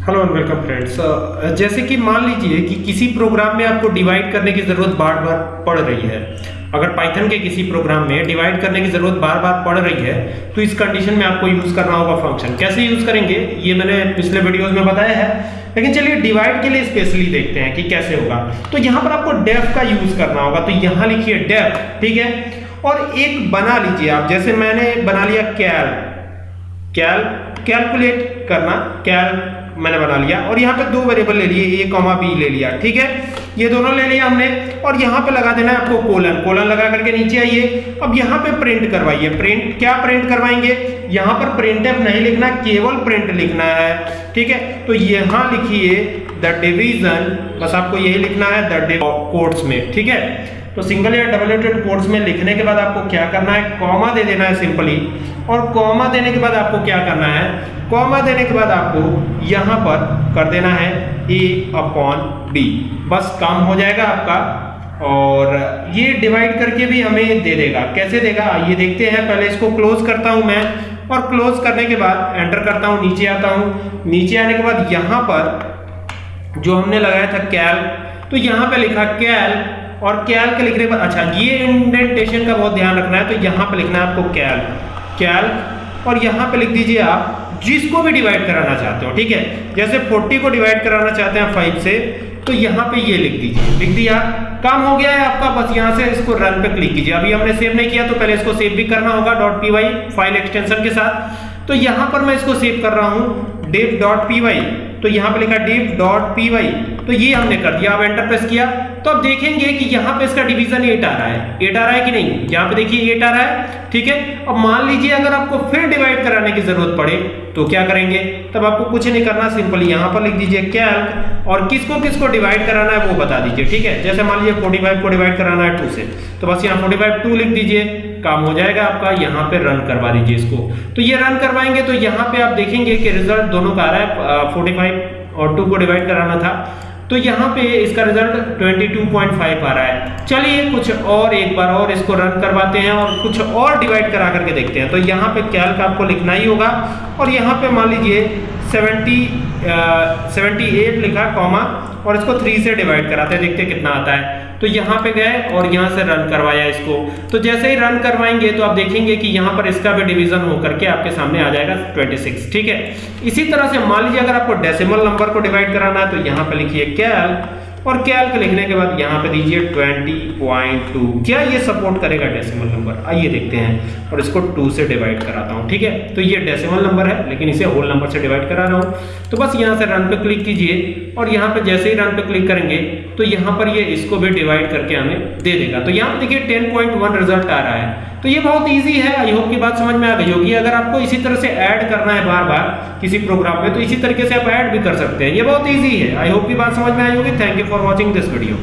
Hello and welcome friends जैसे कि मान लीजिए कि किसी प्रोग्राम में आपको डिवाइड करने की ज़रूरत बार बार पड़ रही है। अगर पाइथन के किसी प्रोग्राम में डिवाइड करने की ज़रूरत बार बार पड़ रही है तो इस कंडीशन में आपको यूज़ करना होगा फ़ंक्शन कैसे यूज़ करेंगे, ये मैंने पिछले वीडियोज़ में बताया है। लेकिन चलिए डिवाइड के लिए स्पेशली देखते हैं कि कैसे होगा। तो यहाँ पर आपको डेफ का यूज़ करना होगा। तो यहाँ लिखिए डेफ ठीक है? और एक बना लीजिए आप। जैसे मैंने बना लिया कैल कैल कैलकुलेट करना। कैल मैंने बना लिया और यहाँ पे दो वेरिएबल ले लिए ए कॉमा बी ले लिया, ठीक है? ये दोनों ले लिया हमने, और यहाँ पे लगा देना है आपको कोलन कोलन लगा करके नीचे आइए। अब यहाँ पे प्रिंट करवाइए। प्रिंट क्या प्रिंट करवाएँगे? यहाँ पर प्रिंट नहीं लिखना, केवल प्रिंट लिखना है। ठीक है? तो यहाँ लिखिए द डिवीज़न बस आपको यही लिखना है द में। ठीक है? तो सिंगल या डबल एटेड कोट्स में लिखने के बाद आपको क्या करना है? कॉमा दे देना है सिंपली और कॉमा देने के बाद आपको क्या करना है? कॉमा देने के बाद आपको यहाँ पर कर देना है ए अपॉन बी बस काम हो जाएगा आपका। और ये डिवाइड करके भी हमें दे देगा। कैसे देगा? ये देखते हैं। पहले इसको क्लोज करता हूँ मैं और क्लोज करने के बाद एंटर करता हूँ, नीचे आता हूँ। नीचे आने के बाद यहाँ पर जो हमने लगाया था कैल तो यहाँ पे लिखा कैल और कैल के लिखने पर अच्छा ये इंडेंटेशन का बहुत ध्यान रखना है तो यहाँ पे लिखना है आपको कैल कैल और यहाँ पे लिख दीजिए आप जिसको भी डिवाइड कराना चाहते हो, ठीक है? जैसे 40 को डिवाइड कराना चाहते हैं 5 से तो यहाँ पे ये लिख दीजिए। लिख दिया? काम हो गया है आपका, बस यहाँ से इसको रन पे क्लिक कीजिए। अभी हमने सेव नहीं किया तो पहले इसको सेव भी करना होगा डॉट पी फ़ाइल एक्सटेंशन के साथ। तो यहाँ पर मैं इसको सेव कर रहा हूँ पी तो यहाँ पे लिखा पी तो ये हमने कर दिया, अब एंटर प्रेस किया। तो अब देखेंगे कि यहाँ पे इसका डिवीज़न एट आ रहा है। एट आ रहा है कि नहीं? यहाँ पे देखिए एट आ रहा है, ठीक है? अब मान लीजिए अगर आपको फिर डिवाइड कराने की ज़रूरत पड़े तो क्या करेंगे? तब आपको कुछ नहीं करना, सिंपली यहाँ पर लिख दीजिए कैल्क और किसको किसको डिवाइड कराना है वो बता दीजिए, ठीक है? जैसे मान लीजिए 45 को डिवाइड कराना है टू से तो बस यहाँ 45 टू लिख दीजिए, काम हो जाएगा आपका, यहाँ पे रन करवा दीजिए इसको। तो ये रन करवाएँगे तो यहाँ पे आप देखेंगे कि रिज़ल्ट दोनों का आ रहा है फोर्टी और टू को डिवाइड कराना था। तो यहाँ पे इसका रिज़ल्ट 22.5 आ रहा है। चलिए कुछ और, एक बार और इसको रन करवाते हैं और कुछ और डिवाइड करा करके देखते हैं। तो यहाँ पे कैल्क आपको लिखना ही होगा और यहाँ पे मान लीजिए 70 78 लिखा, कॉमा, और इसको थ्री से डिवाइड कराते हैं, देखते कितना आता है। तो यहाँ पे गए और यहाँ से रन करवाया इसको। तो जैसे ही रन करवाएँगे तो आप देखेंगे कि यहाँ पर इसका भी डिवीज़न हो करके आपके सामने आ जाएगा 26 ठीक है? इसी तरह से मान लीजिए, अगर आपको डेसिमल नंबर को डिवाइड कराना है तो यहाँ पे लिखिए कैल और कैल्क लिखने के बाद यहाँ पे दीजिए 20.2 क्या ये सपोर्ट करेगा डेसिमल नंबर आइए देखते हैं और इसको 2 से डिवाइड कराता हूँ, ठीक है? तो ये डेसिमल नंबर है, लेकिन इसे होल नंबर से डिवाइड करा रहा हूँ। तो बस यहाँ से रन पे क्लिक कीजिए और यहाँ पे जैसे ही रन पे क्लिक करेंगे तो यहाँ पर ये इसको भी डिवाइड करके हमें दे देगा। तो यहाँ देखिए टेन रिज़ल्ट आ रहा है। तो ये बहुत ईजी है। आई होप की बात समझ में आ गई होगी। अगर आपको इसी तरह से ऐड करना है बार बार किसी प्रोग्राम में तो इसी तरीके से आप ऐड भी कर सकते हैं। ये बहुत ईजी है। आई होप की बात समझ में आई होगी। Thank you for watching this video